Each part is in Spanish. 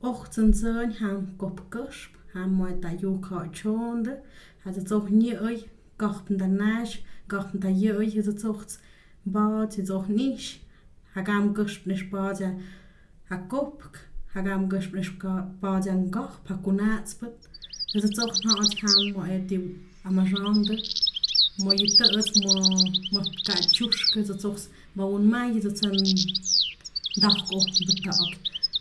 ох цэн цэн хам гопкош хам мой та ю ко чонд ха за цох ни ой гохтн да наш гохтн да ю ой за цохц ба зи зох ниш ха гам гошп ниш ба за ха гопк ха гам гошп ниш ба за гох па кунац пат за цох на от хам мо эти амажонда мо юта эс мо мо качушка за цохс ба он май за цэн дахко битаок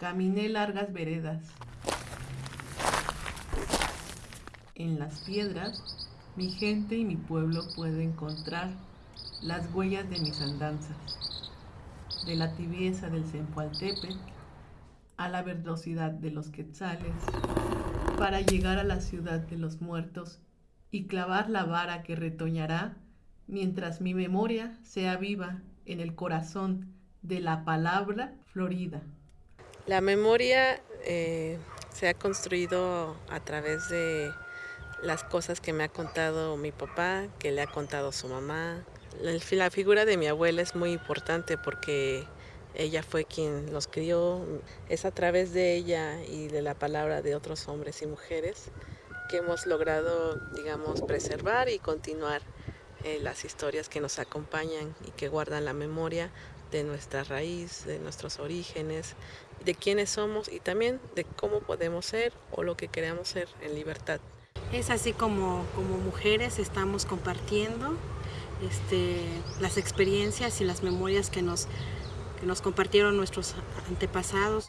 Caminé largas veredas. En las piedras, mi gente y mi pueblo puede encontrar las huellas de mis andanzas, de la tibieza del Zempoaltepe a la verdosidad de los quetzales, para llegar a la ciudad de los muertos y clavar la vara que retoñará mientras mi memoria sea viva en el corazón de la palabra florida. La memoria eh, se ha construido a través de las cosas que me ha contado mi papá, que le ha contado su mamá. La figura de mi abuela es muy importante porque ella fue quien los crió. Es a través de ella y de la palabra de otros hombres y mujeres que hemos logrado, digamos, preservar y continuar eh, las historias que nos acompañan y que guardan la memoria de nuestra raíz, de nuestros orígenes, de quiénes somos y también de cómo podemos ser o lo que queremos ser en libertad. Es así como, como mujeres estamos compartiendo este, las experiencias y las memorias que nos, que nos compartieron nuestros antepasados.